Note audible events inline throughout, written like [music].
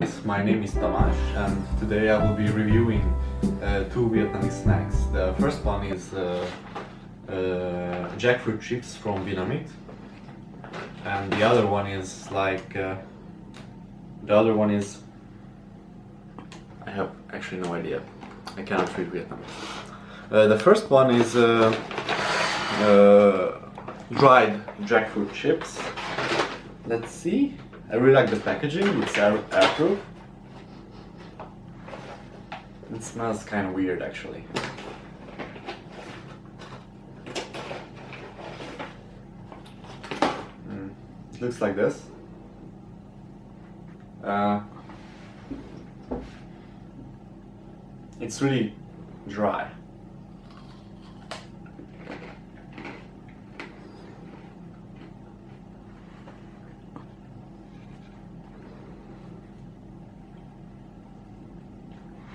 Yes, My name is Tamash and today I will be reviewing uh, two Vietnamese snacks. The first one is uh, uh, jackfruit chips from Vietnamese and the other one is like uh, the other one is I have actually no idea. I cannot read Vietnamese. Uh, the first one is uh, dried jackfruit chips. Let's see. I really like the packaging. It's air airproof. It smells kind of weird actually. Mm. Looks like this. Uh, it's really dry.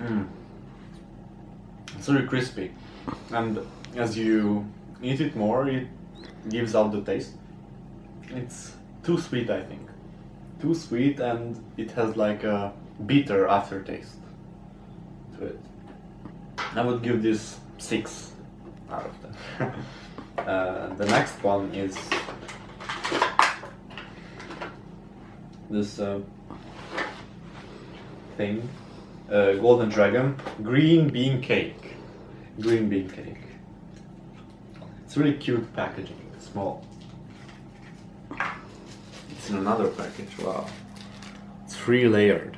Mm. It's very crispy, and as you eat it more, it gives out the taste. It's too sweet, I think. Too sweet, and it has like a bitter aftertaste to it. I would give this six out of ten. [laughs] uh, the next one is this uh, thing uh, Golden Dragon green bean cake. Green bean cake. It's really cute packaging, small. It's in another package, wow. It's three layered.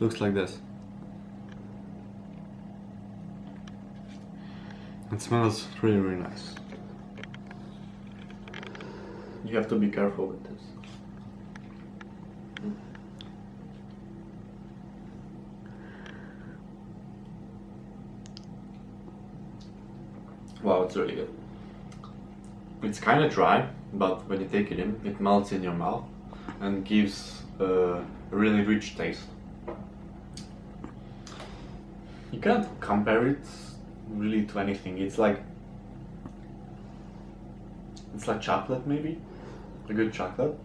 Looks like this. It smells really, really nice. You have to be careful with this. Wow, it's really good. It's kind of dry, but when you take it in, it melts in your mouth and gives a really rich taste. You can't compare it really to anything. It's like it's like chocolate maybe a good chocolate.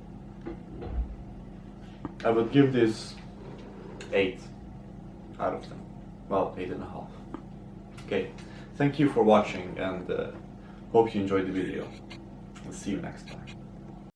I would give this 8 out of 10 well 8 and a half. Okay. Thank you for watching and uh, hope you enjoyed the video. See you next time